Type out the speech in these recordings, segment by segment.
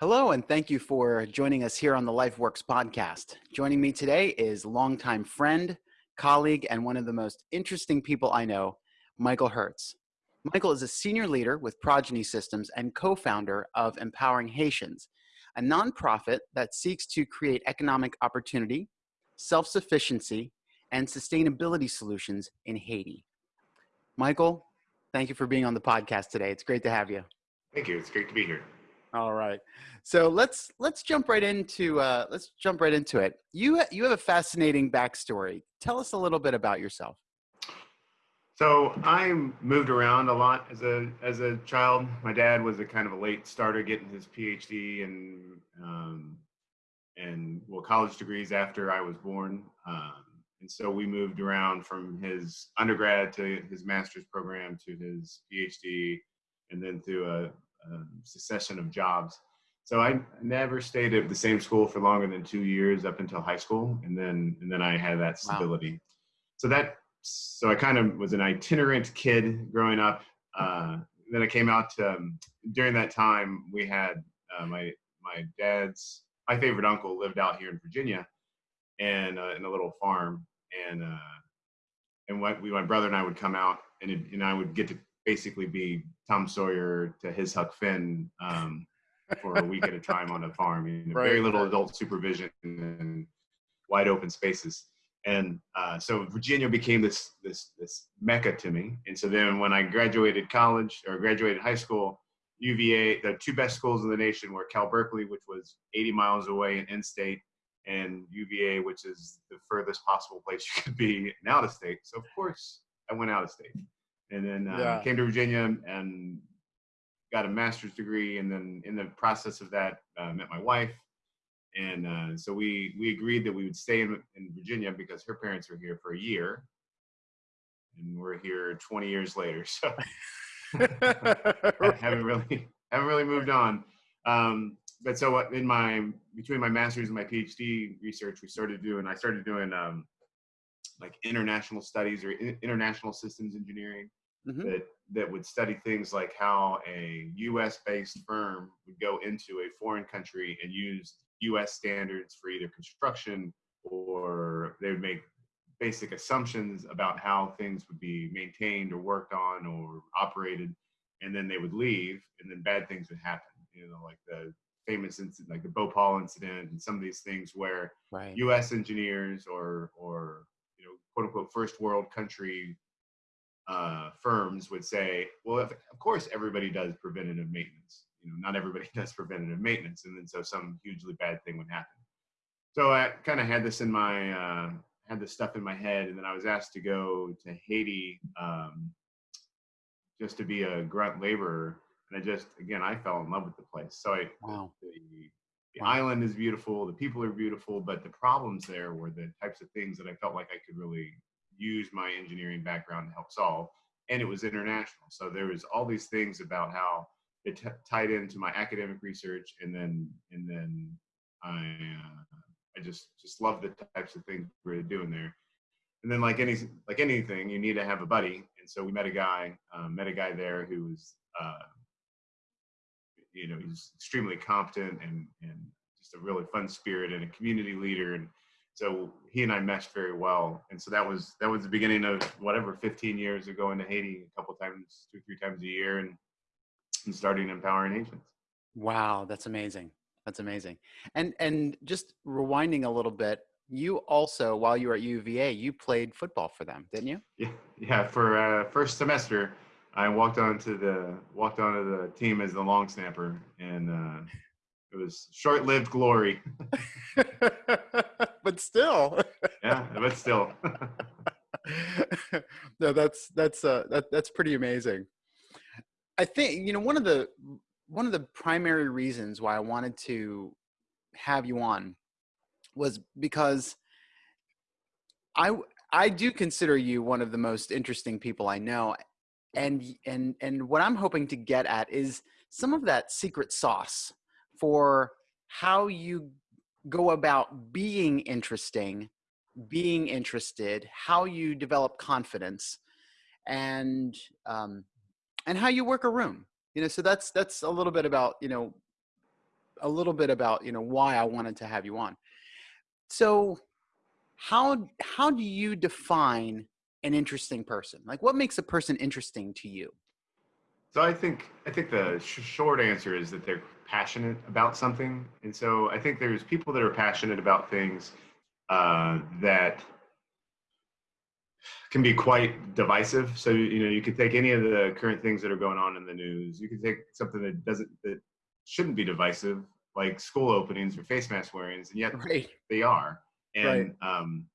Hello, and thank you for joining us here on the LifeWorks podcast. Joining me today is longtime friend, colleague, and one of the most interesting people I know, Michael Hertz. Michael is a senior leader with Progeny Systems and co founder of Empowering Haitians, a nonprofit that seeks to create economic opportunity, self sufficiency, and sustainability solutions in Haiti. Michael, thank you for being on the podcast today. It's great to have you. Thank you. It's great to be here. All right. So let's let's jump right into uh, let's jump right into it. You you have a fascinating backstory. Tell us a little bit about yourself. So I moved around a lot as a as a child. My dad was a kind of a late starter, getting his PhD and um, and well college degrees after I was born. Um, and so we moved around from his undergrad to his master's program to his PhD, and then through a um, succession of jobs. So I never stayed at the same school for longer than two years up until high school, and then and then I had that stability. Wow. So that so I kind of was an itinerant kid growing up. Uh, then I came out to, um, during that time. We had uh, my my dad's my favorite uncle lived out here in Virginia, and uh, in a little farm, and uh, and what we my brother and I would come out, and it, and I would get to basically be Tom Sawyer to his Huck Finn um, for a week at a time on a farm. You know, right. Very little adult supervision and wide open spaces. And uh, so Virginia became this this this mecca to me. And so then when I graduated college or graduated high school, UVA, the two best schools in the nation were Cal Berkeley, which was 80 miles away in in-state, and UVA, which is the furthest possible place you could be in out of state. So of course I went out of state and then uh, yeah. came to Virginia and got a master's degree. And then in the process of that, uh, met my wife. And uh, so we we agreed that we would stay in, in Virginia because her parents were here for a year, and we're here 20 years later. So I haven't really haven't really moved on. Um, but so what in my between my master's and my PhD research, we started doing I started doing um, like international studies or international systems engineering mm-hmm. that that would study things like how a U.S. based firm would go into a foreign country and use U.S. standards for either construction or they would make basic assumptions about how things would be maintained or worked on or operated, and then they would leave, and then bad things would happen. You know, like the famous incident, like the Bhopal incident, and some of these things where right. U.S. engineers or or quote unquote, first world country uh, firms would say, well, if, of course everybody does preventative maintenance. You know, not everybody does preventative maintenance, and then so some hugely bad thing would happen. So I kind of had this in my uh, had this stuff in my head, and then I was asked to go to Haiti um, just to be a grunt laborer, and I just again I fell in love with the place. So I wow. the, the island is beautiful, the people are beautiful, but the problems there were the types of things that I felt like I could really use my engineering background to help solve. And it was international. So there was all these things about how it tied into my academic research. And then, and then I, uh, I just, just love the types of things we are doing there. And then like any, like anything, you need to have a buddy. And so we met a guy, um, met a guy there who was, uh, you know, he's extremely competent and, and just a really fun spirit and a community leader. And so he and I meshed very well, and so that was that was the beginning of whatever 15 years of going to Haiti a couple times, two three times a year, and, and starting empowering Haitians. Wow, that's amazing. That's amazing. And and just rewinding a little bit, you also while you were at UVA, you played football for them, didn't you? Yeah, yeah. For uh, first semester, I walked onto the walked onto the team as the long snapper, and uh, it was short-lived glory. but still. yeah, but still. no, that's that's uh, that that's pretty amazing. I think you know one of the one of the primary reasons why I wanted to have you on was because I I do consider you one of the most interesting people I know and and and what I'm hoping to get at is some of that secret sauce for how you go about being interesting, being interested, how you develop confidence, and um, and how you work a room. You know, so that's that's a little bit about you know a little bit about you know why I wanted to have you on. So, how how do you define an interesting person? Like, what makes a person interesting to you? So I think I think the sh- short answer is that they're passionate about something, and so I think there's people that are passionate about things uh, that can be quite divisive. So you know, you could take any of the current things that are going on in the news. You could take something that doesn't that shouldn't be divisive, like school openings or face mask wearings, and yet Right. they are. And Right. um,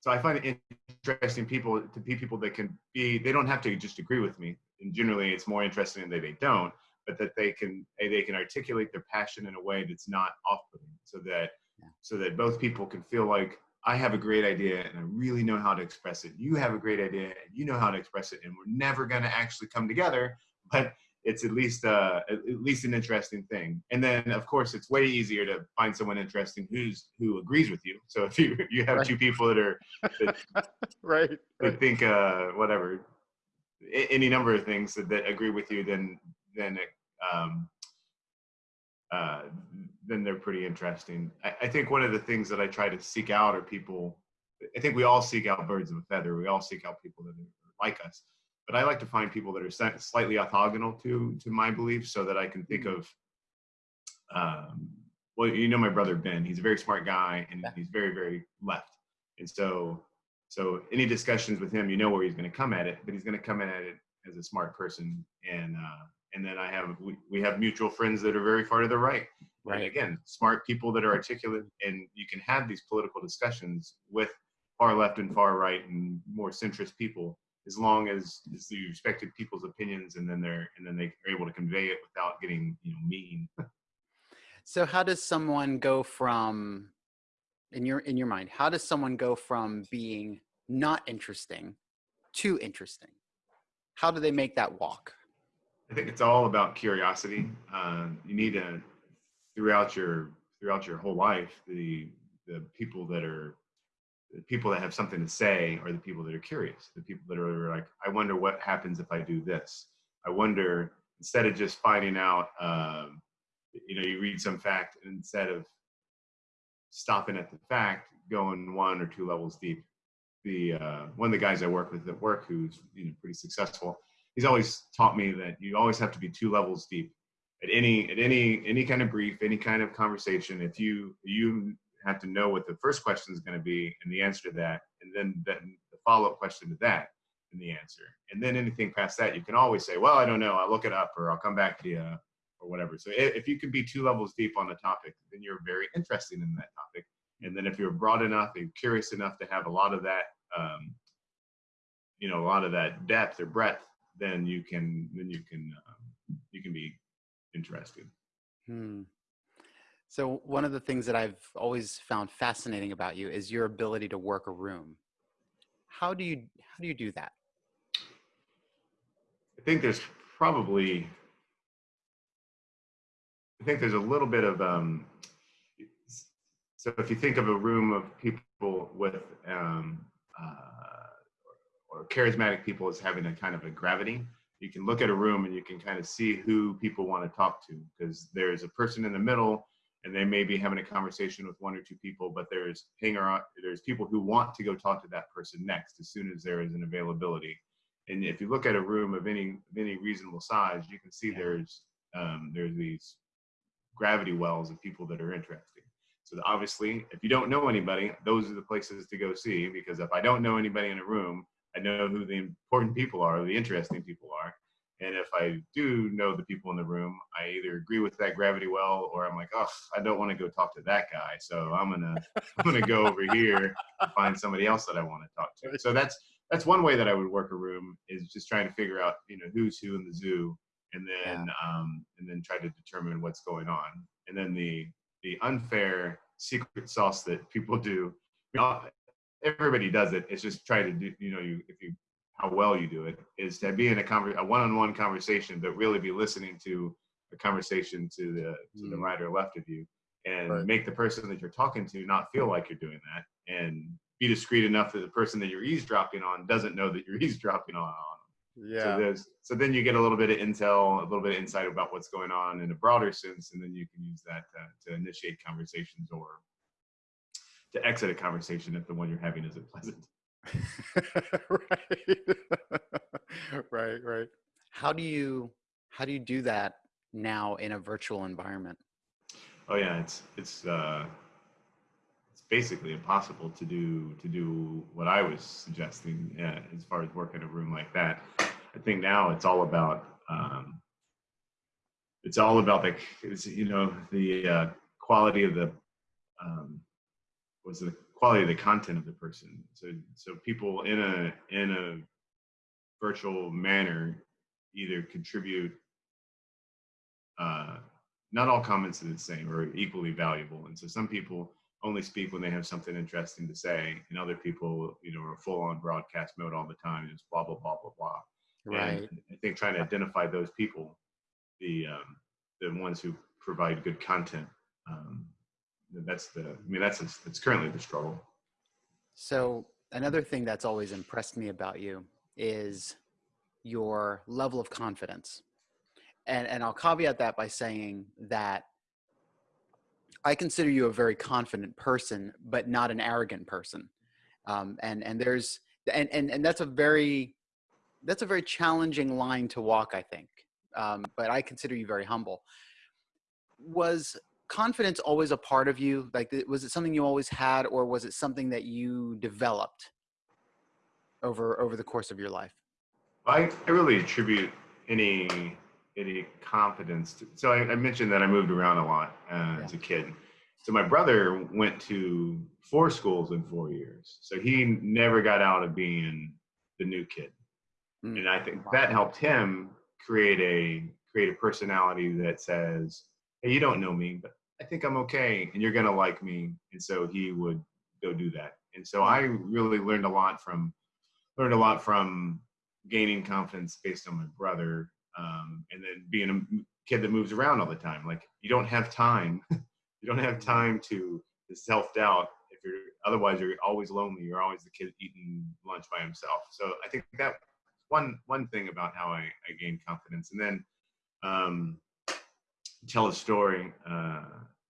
so I find it interesting people to be people that can be. They don't have to just agree with me. And generally, it's more interesting that they don't, but that they can they can articulate their passion in a way that's not off-putting, so that Yeah. so that both people can feel like I have a great idea and I really know how to express it. You have a great idea and you know how to express it, and we're never going to actually come together, but it's at least uh, at least an interesting thing. And then, of course, it's way easier to find someone interesting who's who agrees with you. So if you you have Right. two people that are right. that Right. think uh, whatever any number of things that, that agree with you, then then it, um, uh, then they're pretty interesting. I, I think one of the things that I try to seek out are people. I think we all seek out birds of a feather. We all seek out people that are like us. But I like to find people that are slightly orthogonal to to my beliefs, so that I can think of. Um, well, you know my brother Ben. He's a very smart guy, and he's very very left. And so so any discussions with him, you know where he's going to come at it, but he's going to come at it as a smart person. And uh, and then I have we, we have mutual friends that are very far to the right. And Right. again, smart people that are articulate, and you can have these political discussions with far left and far right and more centrist people, as long as, you respected people's opinions, and then they're and then they are able to convey it without getting you know mean. So how does someone go from in your in your mind, how does someone go from being not interesting to interesting? How do they make that walk? I think it's all about curiosity. Uh, you need to throughout your throughout your whole life the the people that are the people that have something to say are the people that are curious. The people that are like, I wonder what happens if I do this. I wonder instead of just finding out, um, you know, you read some fact instead of stopping at the fact, going one or two levels deep. The uh, one of the guys I work with at work, who's you know pretty successful, he's always taught me that you always have to be two levels deep at any at any any kind of brief any kind of conversation if you you have to know what the first question is going to be and the answer to that and then the follow-up question to that and the answer. And then anything past that you can always say well i don't know. I'll look it up or i'll come back to you or whatever. So if you can be two levels deep on the topic then you're very interested in that topic. And then if you're broad enough and curious enough to have a lot of that um, you know a lot of that depth or breadth then you can then you can um, you can be interested. Hmm. So one of the things that I've always found fascinating about you is your ability to work a room. How do you how do you do that? i think there's probably i think there's a little bit of um so if you think of a room of people with um uh, or charismatic people as having a kind of a gravity you can look at a room and you can kind of see who people want to talk to because there's a person in the middle and they may be having a conversation with one or two people but there's hanger on there's people who want to go talk to that person next as soon as there is an availability and if you look at a room of any of any reasonable size you can see Yeah. there's um, there's these gravity wells of people that are interesting so obviously if you don't know anybody those are the places to go see because if i don't know anybody in a room I know who the important people are, the interesting people. And if I do know the people in the room, I either agree with that gravity well or I'm like, oh, I don't want to go talk to that guy. So I'm gonna I'm gonna go over here and find somebody else that I want to talk to. So that's that's one way that I would work a room is just trying to figure out, you know, who's who in the zoo and then um and then try to determine what's going on. And then the the unfair secret sauce that people do. everybody does it. It's just try to do, you know, you if you how well you do it is to be in a conver- a one-on-one conversation, but really be listening to a conversation to the to the Mm. right or left of you, and Right. make the person that you're talking to not feel like you're doing that, and be discreet enough that the person that you're eavesdropping on doesn't know that you're eavesdropping on. on 'em. Yeah. So there's so then you get a little bit of intel, a little bit of insight about what's going on in a broader sense, and then you can use that to, to initiate conversations or to exit a conversation if the one you're having isn't pleasant. right. right, right. How do you how do you do that now in a virtual environment? Oh yeah, it's it's uh, it's basically impossible to do to do what I was suggesting yeah, as far as work in a room like that. I think now it's all about um, it's all about the you know the uh, quality of the um, was the quality of the content of the person. So so people in a in a virtual manner either contribute uh, not all comments are the same or equally valuable. And so some people only speak when they have something interesting to say, and other people, you know, are full on broadcast mode all the time, just blah blah blah blah blah. Right. And I think trying to identify those people, the um, the ones who provide good content, um, that's the. I mean, that's it's currently the struggle. So another thing that's always impressed me about you is your level of confidence and and I'll caveat that by saying that I consider you a very confident person, but not an arrogant person. Um, and and there's and, and and that's a very that's a very challenging line to walk, I think. Um, but I consider you very humble. Was confidence always a part of you? Like, was it something you always had, or was it something that you developed over over the course of your life? I, I really attribute any any confidence. To, so I, I, mentioned that I moved around a lot uh, yeah. as a kid. So my brother went to four schools in four years. So he never got out of being the new kid. Mm. And I think that helped him create a create a personality that says, "Hey, you don't know me, but I think I'm okay, and you're gonna like me." And so he would go do that. And so I really learned a lot from learned a lot from gaining confidence based on my brother um, and then being a kid that moves around all the time like you don't have time you don't have time to, to self-doubt if you're otherwise you're always lonely you're always the kid eating lunch by himself so i think that one one thing about how i, I gained confidence and then um, tell a story uh,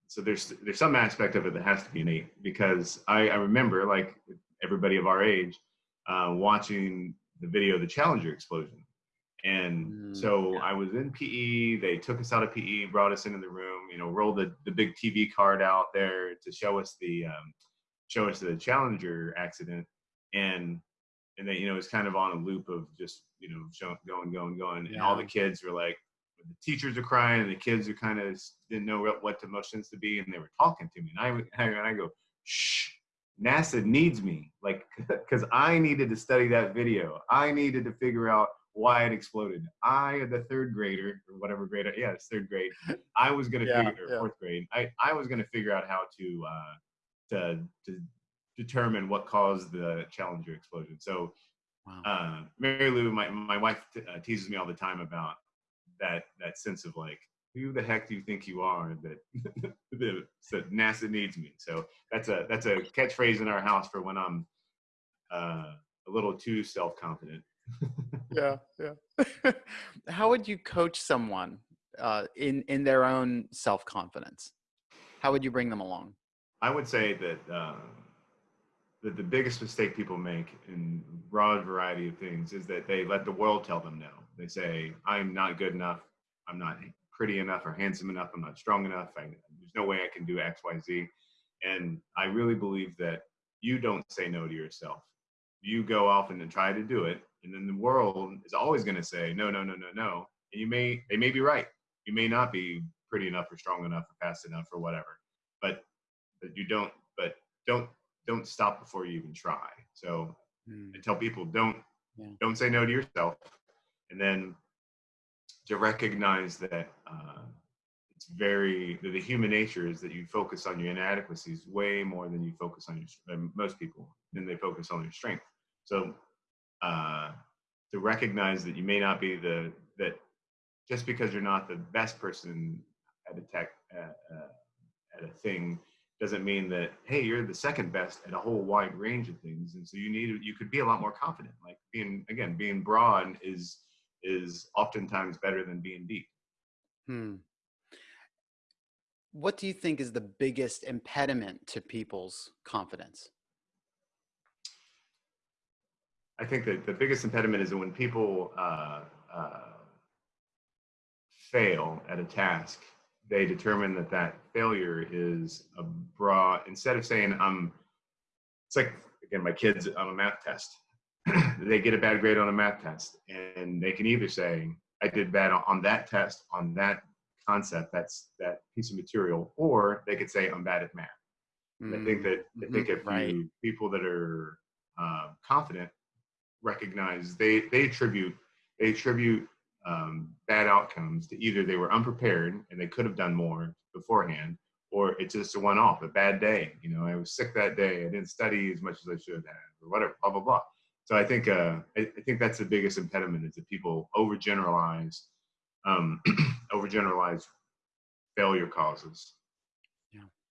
so there's there's some aspect of it that has to be innate because i, I remember like everybody of our age uh, watching the video of the challenger explosion and mm, so yeah. I was in PE. They took us out of PE, brought us into the room. You know, rolled the, the big TV card out there to show us the um, show us the Challenger accident, and and then you know it was kind of on a loop of just you know showing, going, going, going, yeah. and all the kids were like, the teachers are crying, and the kids are kind of didn't know what, what emotions to be, and they were talking to me, and I and I go, shh. NASA needs me, like, because I needed to study that video. I needed to figure out why it exploded. I, the third grader or whatever grade, yeah, it's third grade. I was gonna yeah, figure yeah. fourth grade. I, I was gonna figure out how to uh, to to determine what caused the Challenger explosion. So, wow. uh, Mary Lou, my my wife uh, teases me all the time about that that sense of like, who the heck do you think you are that that NASA needs me? So that's a that's a catchphrase in our house for when I'm uh, a little too self confident yeah, yeah. How would you coach someone uh, in in their own self confidence? How would you bring them along? I would say that uh, that the biggest mistake people make in broad variety of things is that they let the world tell them no. They say, "I'm not good enough. I'm not pretty enough or handsome enough. I'm not strong enough. I, there's no way I can do X, Y, Z. And I really believe that you don't say no to yourself. You go off and try to do it, and then the world is always going to say no no no no no and you may they may be right you may not be pretty enough or strong enough or fast enough or whatever but but you don't but don't don't stop before you even try so mm. tell people don't yeah. don't say no to yourself and then to recognize that uh, it's very the, human nature is that you focus on your inadequacies way more than you focus on your most people than they focus on your strength. So uh, to recognize that you may not be the that just because you're not the best person at a tech uh, uh, at a thing doesn't mean that hey you're the second best at a whole wide range of things. And so you need you could be a lot more confident. Like being again being broad is is oftentimes better than being deep Hmm. What do you think is the biggest impediment to people's confidence? i think that the biggest impediment is that when people uh, uh, fail at a task they determine that that failure is a broad instead of saying i'm it's like again my kids on a math test they get a bad grade on a math test and they can either say i did bad on that test on that concept that's that piece of material or they could say i'm bad at math and i think that i think if right. you people that are uh, confident recognize they they attribute they attribute um, bad outcomes to either they were unprepared and they could have done more beforehand or it's just a one-off a bad day you know i was sick that day i didn't study as much as i should have or whatever blah blah blah so i think uh, I, I think that's the biggest impediment is that people overgeneralize um, overgeneralize failure causes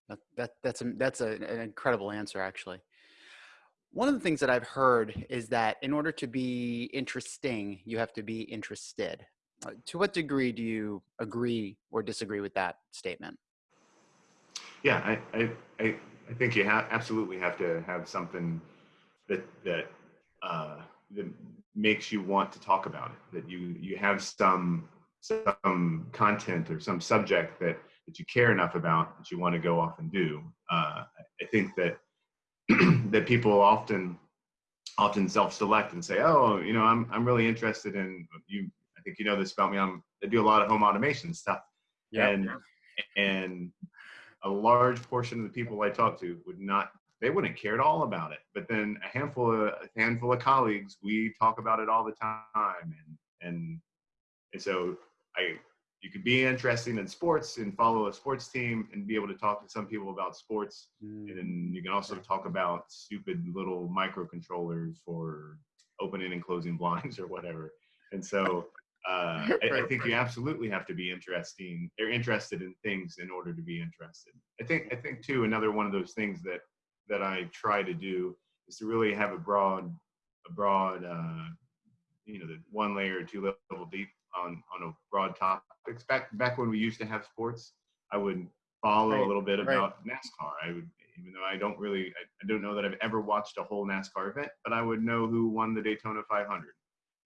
That, that that's a, that's a, an incredible answer, actually. One of the things that I've heard is that in order to be interesting, you have to be interested. Uh, to what degree do you agree or disagree with that statement? yeah i i i, I think you have absolutely have to have something that that uh that makes you want to talk about it that you you have some some content or some subject that that you care enough about that you want to go off and do. Uh i think that that people often often self-select and say oh you know i'm i'm really interested in you i think you know this about me i'm i do a lot of home automation stuff. And and a large portion of the people I talk to would not they wouldn't care at all about it. But then a handful of a handful of colleagues, we talk about it all the time, and and and so I you could be interested in sports and follow a sports team and be able to talk to some people about sports, and Mm, then you can also talk about stupid little microcontrollers for opening and closing blinds or whatever. And so uh, I, I think you absolutely have to be interesting or interested in things in order to be interested. I think I think too another one of those things that that I try to do is to really have a broad a broad uh, you know the one layer or two level deep on on a broad topics. Back back when we used to have sports, I would follow Right, a little bit right. about NASCAR. I would even though I don't really I, I don't know that I've ever watched a whole NASCAR event, but I would know who won the Daytona 500.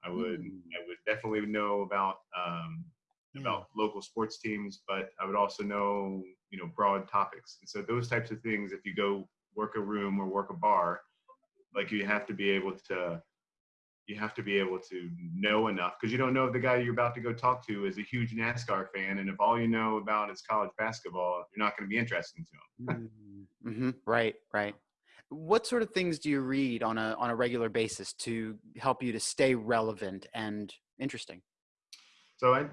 I would Mm. I would definitely know about um, yeah. about local sports teams, but I would also know, you know, broad topics. And so those types of things, if you go work a room or work a bar, like you have to be able to, you have to be able to know enough because you don't know if the guy you're about to go talk to is a huge NASCAR fan, and if all you know about is college basketball, you're not going to be interesting to him. hmm Right, right. What sort of things do you read on a on a regular basis to help you to stay relevant and interesting? So I,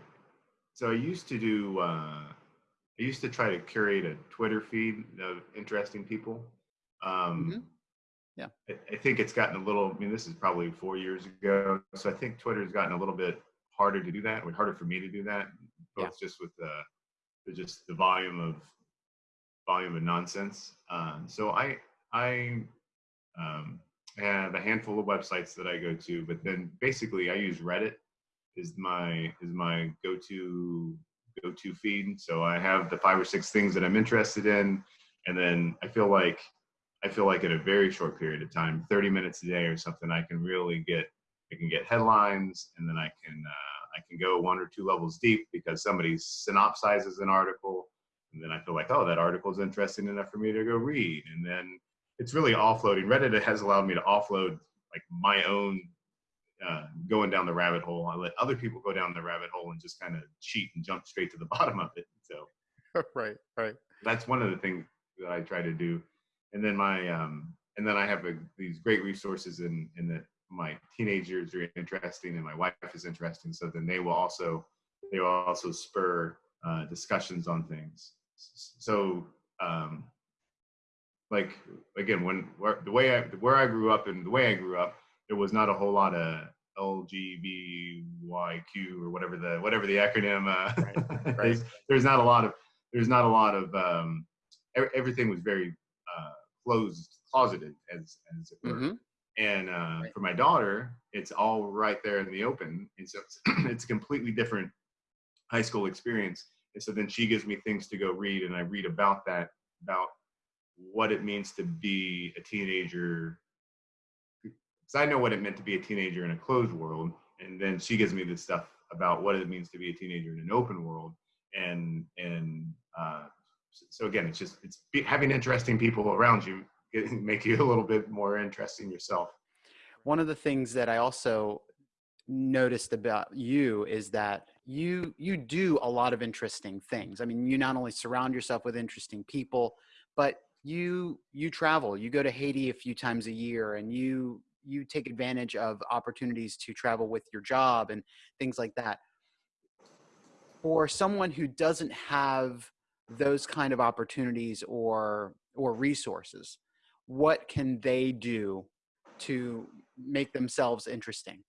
so I used to do, uh, I used to try to curate a Twitter feed of interesting people. Um, Mhm. Yeah. I, I think it's gotten a little. I mean, this is probably four years ago, so I think Twitter's gotten a little bit harder to do that, or harder for me to do that, both Yeah. just with the, the just the volume of volume of nonsense. Um, so I I um, have a handful of websites that I go to, but then basically I use Reddit is my is my go-to go-to feed. So I have the five or six things that I'm interested in, and then I feel like I feel like in a very short period of time, 30 minutes a day or something, I can really get I can get headlines, and then I can uh, I can go one or two levels deep because somebody synopsizes an article, and then I feel like oh that article is interesting enough for me to go read, and then it's really offloading. Reddit has allowed me to offload like my own uh, going down the rabbit hole. I let other people go down the rabbit hole and just kind of cheat and jump straight to the bottom of it. So right, right. that's one of the things that I try to do. And then my um, and then I have a, these great resources in in that my teenagers are interesting and my wife is interesting. So then they will also they will also spur uh, discussions on things. So um, like again when where, the way I where I grew up and the way I grew up, there was not a whole lot of LGBTQ or whatever the whatever the acronym uh, Right, right. is. There's not a lot of there's not a lot of um, every, everything was very uh, closed, closeted, as as it were. hmm And uh, Right. for my daughter, it's all right there in the open, and so it's, it's a completely different high school experience. And so then she gives me things to go read, and I read about that, about what it means to be a teenager. Because I know what it meant to be a teenager in a closed world, and then she gives me this stuff about what it means to be a teenager in an open world, and and uh, so again, it's just it's having interesting people around you make you a little bit more interesting yourself. One of the things that I also noticed about you is that you you do a lot of interesting things. I mean, you not only surround yourself with interesting people, but you you travel. You go to Haiti a few times a year, and you you take advantage of opportunities to travel with your job and things like that. For someone who doesn't have those kind of opportunities or or resources, what can they do to make themselves interesting?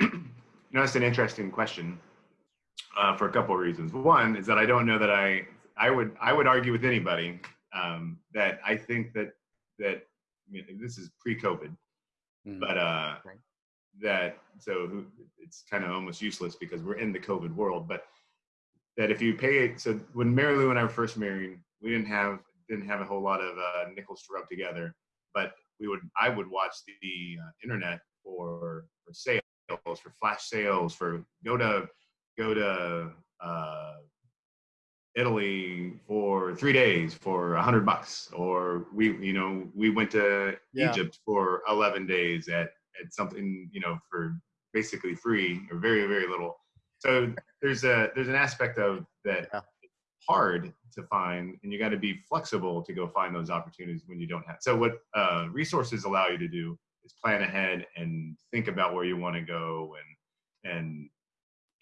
you know, that's an interesting question uh, for a couple of reasons. One is that I don't know that I I would I would argue with anybody um, that I think that that I mean, this is pre-COVID, Mm, but uh, Right. that so it's kind of almost useless because we're in the COVID world. But that if you pay it, so when Mary Lou and I were first married, we didn't have didn't have a whole lot of uh, nickels to rub together, but we would I would watch the uh, internet for for sales, for flash sales, for go to go to uh, Italy for three days for a hundred bucks, or we you know we went to Yeah. Egypt for eleven days at at something you know for basically free or very very little. So there's a there's an aspect of that Yeah. hard to find and you got to be flexible to go find those opportunities when you don't have so what uh, resources allow you to do is plan ahead and think about where you want to go and and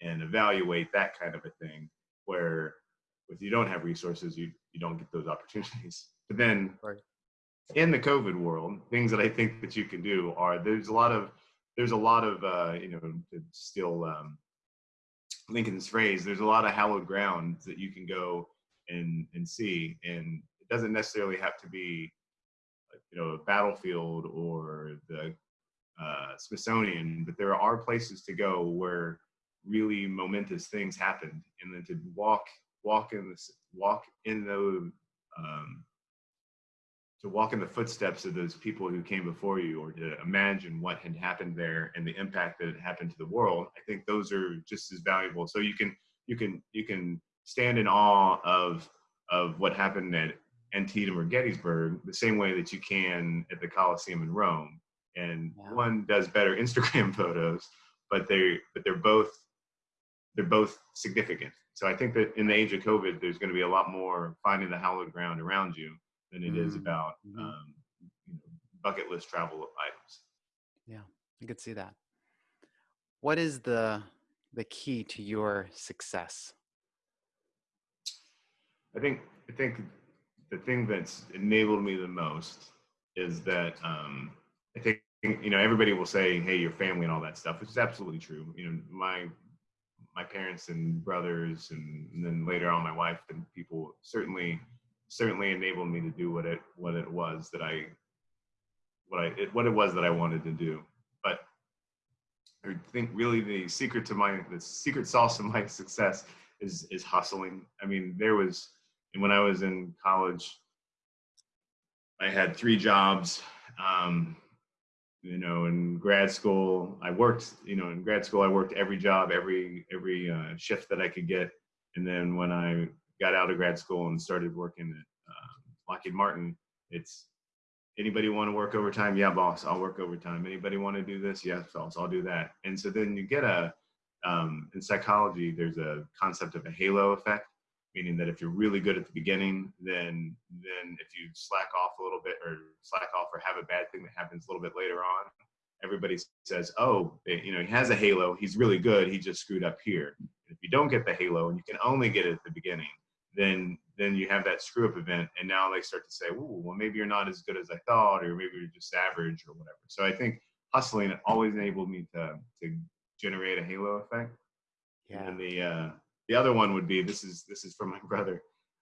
and evaluate that kind of a thing where if you don't have resources you you don't get those opportunities but then Right. in the covid world things that i think that you can do are there's a lot of there's a lot of uh, you know to steal um, Lincoln's phrase, there's a lot of hallowed ground that you can go and and see, and it doesn't necessarily have to be, you know, a battlefield or the uh, Smithsonian, but there are places to go where really momentous things happened, and then to walk walk in this walk in the um, to walk in the footsteps of those people who came before you or to imagine what had happened there and the impact that it happened to the world i think those are just as valuable. So you can you can you can stand in awe of of what happened at antietam or gettysburg the same way that you can at the coliseum in rome. And Yeah. one does better instagram photos but they but they're both they're both significant. So i think that in the age of covid there's going to be a lot more finding the hallowed ground around you than it is Mm, about mhm. um, you know, bucket list travel items. Yeah, I could see that. What is the the key to your success? I think I think the thing that's enabled me the most is that um, I think you know everybody will say, "Hey, your family and all that stuff," which is absolutely true. You know, my my parents and brothers, and, and then later on my wife and people certainly certainly enabled me to do what it what it was that I what I it, what it was that I wanted to do. But I think really the secret to my the secret sauce of my success is is hustling. I mean, there was and when I was in college, I had three jobs. Um, you know, in grad school, I worked. You know, in grad school, I worked every job, every every uh, shift that I could get. And then when I got out of grad school and started working at uh, Lockheed Martin, it's anybody want to work overtime? Yeah, boss, I'll work overtime. Anybody want to do this? Yes, boss, I'll do that. And so then you get a um, in psychology, there's a concept of a halo effect, meaning that if you're really good at the beginning, then then if you slack off a little bit or slack off or have a bad thing that happens a little bit later on, everybody says, "Oh, eh, you know, he has a halo. He's really good. He just screwed up here." If you don't get the halo and you can only get it at the beginning, then then you have that screw up event, and now they start to say, "Ooh, well, maybe you're not as good as I thought, or maybe you're just average, or whatever." So I think hustling always enabled me to to generate a halo effect. Yeah. And the uh, the other one would be this is this is from my brother.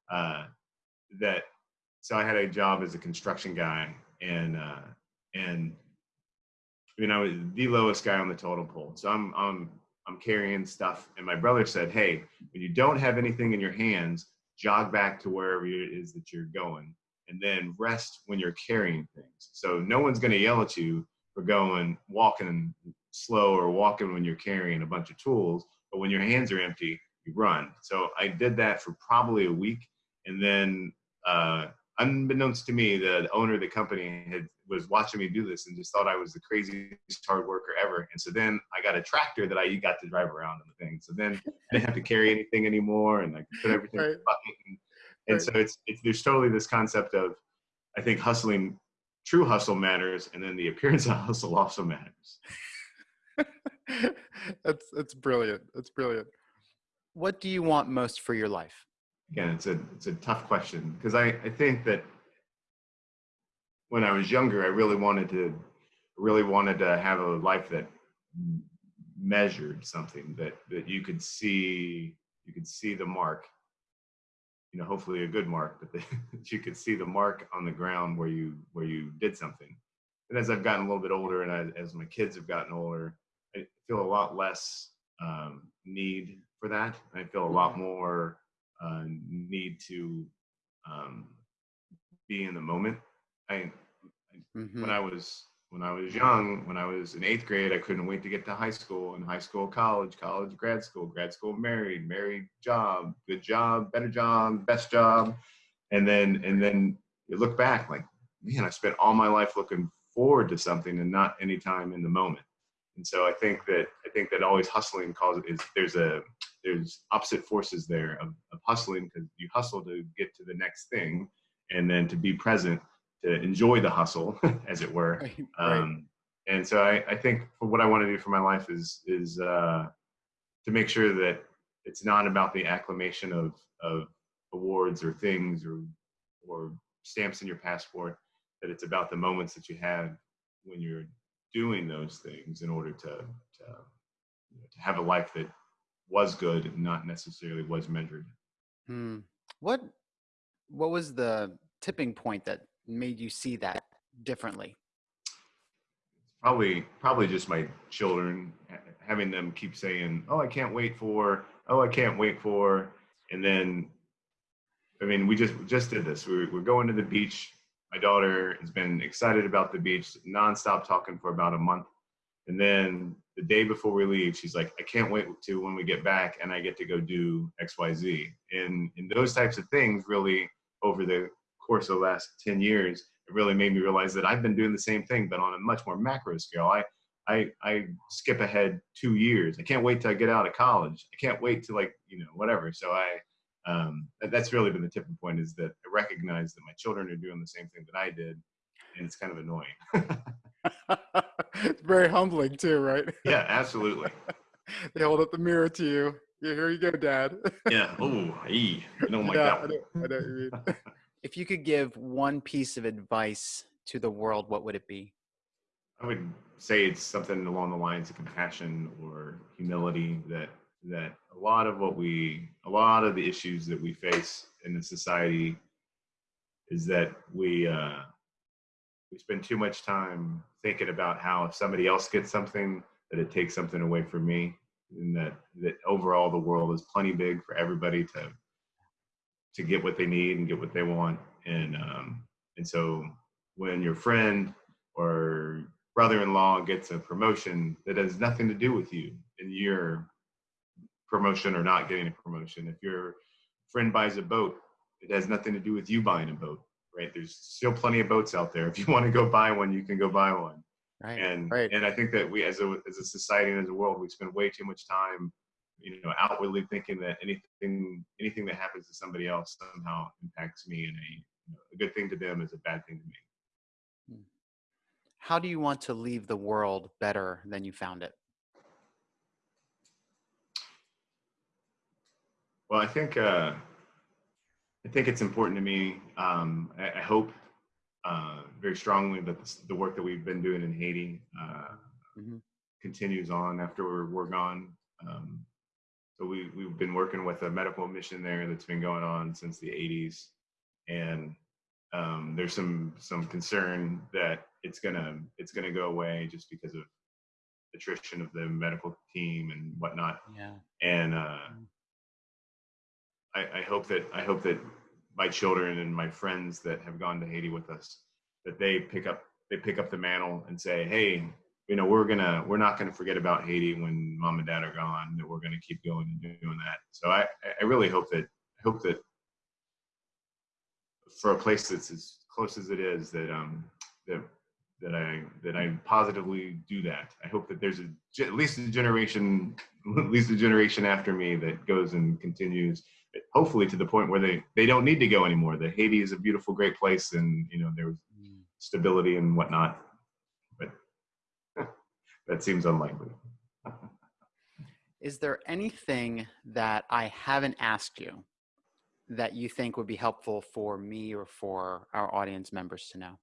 uh, that so I had a job as a construction guy, and uh, and you know the lowest guy on the totem pole. So I'm I'm I'm carrying stuff, and my brother said, "Hey, when you don't have anything in your hands, jog back to wherever it is that you're going, and then rest when you're carrying things. So no one's going to yell at you for going walking slow or walking when you're carrying a bunch of tools, but when your hands are empty, you run." So I did that for probably a week, and then uh, unbeknownst to me, the owner of the company had was watching me do this and just thought I was the craziest hard worker ever. And so then I got a tractor that I got to drive around and the thing. So then I didn't have to carry anything anymore, and I could put everything right. in the bucket. And, and right. so it's it's there's totally this concept of I think hustling, true hustle matters, and then the appearance of hustle also matters. that's that's brilliant. That's brilliant. What do you want most for your life? again, it's a it's a tough question because I, I think that when I was younger, I really wanted to really wanted to have a life that measured something that that you could see you could see the mark you know hopefully a good mark but that you could see the mark on the ground where you where you did something. And as i've gotten a little bit older and I, as my kids have gotten older i feel a lot less um, need for that. I feel a lot more uh, need to um, be in the moment. I mm-hmm. when I was when I was young, when I was in eighth grade, I couldn't wait to get to high school and high school, college, college, grad school, grad school, married, married, job, good job, better job, best job, and then and then you look back like, man, I spent all my life looking forward to something and not any time in the moment. And so I think that I think that always hustling causes is there's a there's opposite forces there of, of hustling because you hustle to get to the next thing and then to be present to enjoy the hustle as it were right, right. Um, and so I, I think for what i want to do for my life is is uh, to make sure that it's not about the acclamation of of awards or things or or stamps in your passport that it's about the moments that you have when you're doing those things in order to to, to have a life that was good, and not necessarily was measured. Hmm. What what was the tipping point that made you see that differently? Probably probably just my children having them keep saying, "Oh, I can't wait for," "Oh, I can't wait for," and then I mean, we just just did this. We're we're going to the beach. My daughter has been excited about the beach, nonstop talking for about a month, and then the day before we leave, she's like, I can't wait to when we get back and I get to go do XYZ. And, and those types of things really, over the course of the last 10 years, it really made me realize that I've been doing the same thing, but on a much more macro scale. I, I, I skip ahead two years. I can't wait till I get out of college. I can't wait to like, you know, whatever. So I, um, that's really been the tipping point is that I recognize that my children are doing the same thing that I did. And it's kind of annoying. it's very humbling too, right? Yeah, absolutely. they hold up the mirror to you. Yeah, here you go, Dad. yeah. Oh, I don't like yeah, that. I know, I know you mean. If you could give one piece of advice to the world, what would it be? I would say it's something along the lines of compassion or humility that that a lot of what we a lot of the issues that we face in the society is that we uh, we spend too much time thinking about how if somebody else gets something that it takes something away from me and that that overall the world is plenty big for everybody to to get what they need and get what they want and um and so when your friend or brother-in-law gets a promotion that has nothing to do with you and your promotion or not getting a promotion if your friend buys a boat it has nothing to do with you buying a boat right? There's still plenty of boats out there. If you want to go buy one, you can go buy one. Right. And right. and I think that we as a as a society and as a world, we spend way too much time, you know, outwardly thinking that anything anything that happens to somebody else somehow impacts me and a you know, a good thing to them is a bad thing to me. Hmm. How do you want to leave the world better than you found it? Well, I think uh, I think it's important to me. Um, I, I, hope uh, very strongly that this, the work that we've been doing in Haiti uh, mm-hmm. continues on after we're, we're gone. Um, so we we've been working with a medical mission there that's been going on since the 80s, and um, there's some some concern that it's gonna it's gonna go away just because of attrition of the medical team and whatnot. Yeah. And uh. I, I hope that I hope that my children and my friends that have gone to Haiti with us that they pick up they pick up the mantle and say, hey, you know, we're gonna we're not gonna forget about Haiti when mom and dad are gone. That we're gonna keep going and doing that. So I I really hope that I hope that for a place that's as close as it is that um that that I that I positively do that. I hope that there's a at least a generation at least a generation after me that goes and continues hopefully to the point where they they don't need to go anymore. That Haiti is a beautiful great place and you know there's Mm. stability and whatnot. That seems unlikely. Is there anything that I haven't asked you that you think would be helpful for me or for our audience members to know?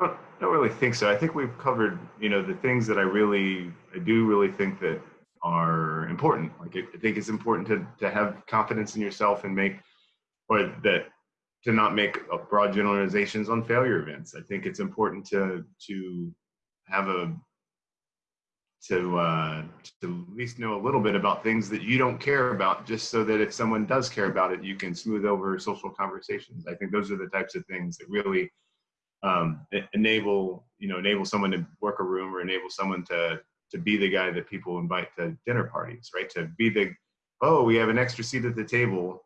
I don't, don't really think so. I think we've covered, you know, the things that I really, I do really think that are important. Like I I think it's important to to have confidence in yourself and make, or that to not make uh, broad generalizations on failure events. I think it's important to to have a to uh, to at least know a little bit about things that you don't care about, just so that if someone does care about it, you can smooth over social conversations. I think those are the types of things that really um, enable you know enable someone to work a room or enable someone to to be the guy that people invite to dinner parties, right? To be the oh we have an extra seat at the table.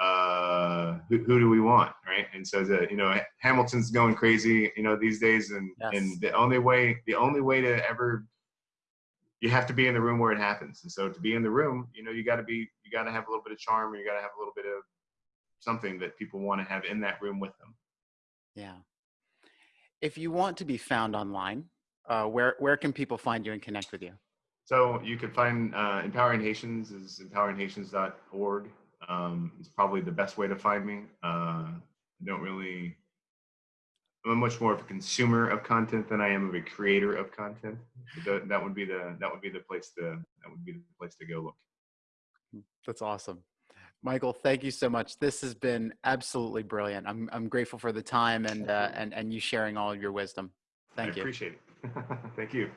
Uh, who, who do we want, right? And so the you know Hamilton's going crazy, you know these days, and Yes. and the only way the only way to ever you have to be in the room where it happens. And so to be in the room, you know, you got to be, you got to have a little bit of charm, or you got to have a little bit of something that people want to have in that room with them. Yeah. If you want to be found online, uh, where where can people find you and connect with you? So you can find uh, Empowering Haitians is empoweringhaitians.org. Um, it's probably the best way to find me. Uh, I don't really, I'm much more of a consumer of content than I am of a creator of content. That, that would be the that would be the place to that would be the place to go look. That's awesome. Michael, thank you so much. This has been absolutely brilliant. I'm I'm grateful for the time and uh, and and you sharing all of your wisdom. Thank I you. appreciate it. Thank you.